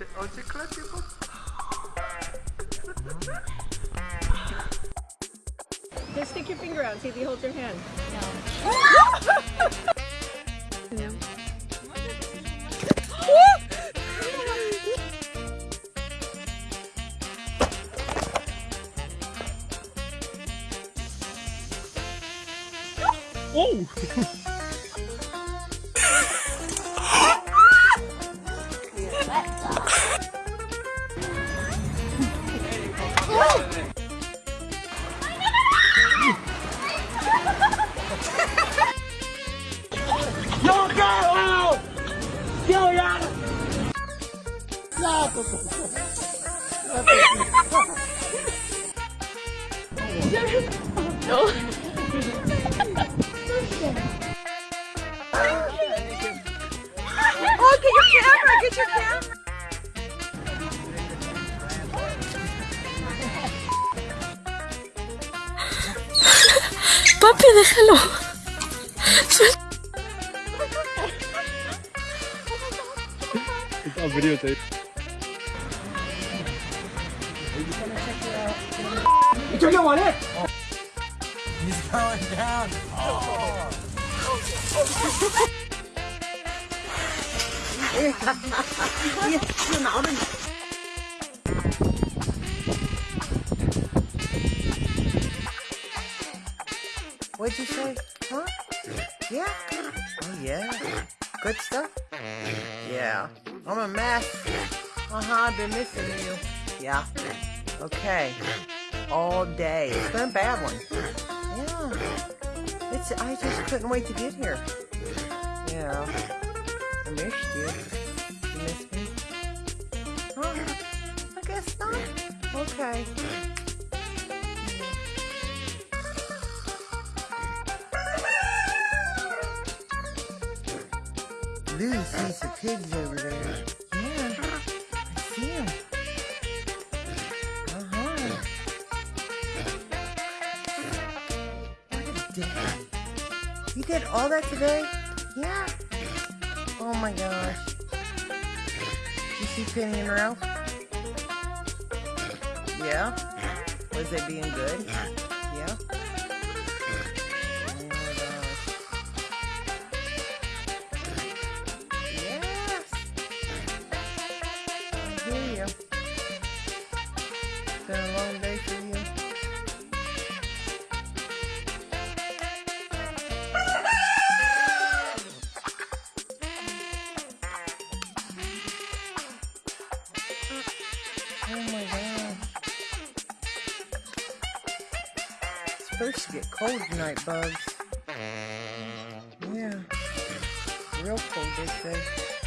Czy, on cię klepie po... Just stick your finger out. See if he holds your hand. No. Oh, get your camera! Get your camera! Papi, déjalo. It's on videotape. He's going down. Oh. What'd you say? Huh? Yeah? Oh, yeah. Good stuff? Yeah. I'm a mess. Uh-huh, I've been missing you. Yeah. Okay. All day. It's been a bad one. Yeah. It's, I just couldn't wait to get here. Yeah. I missed you. You missed me? Huh? I guess not. Okay. Lou sees the pigs over there. Yeah, I see him. You did all that today? Yeah. Oh my gosh. You see Penny and Ralph? Yeah. Was they being good? Yeah. Oh my. Yes. I hear you. It's been a long day Oh my gosh. It's supposed to get cold tonight, bugs. Yeah. Real cold, they say.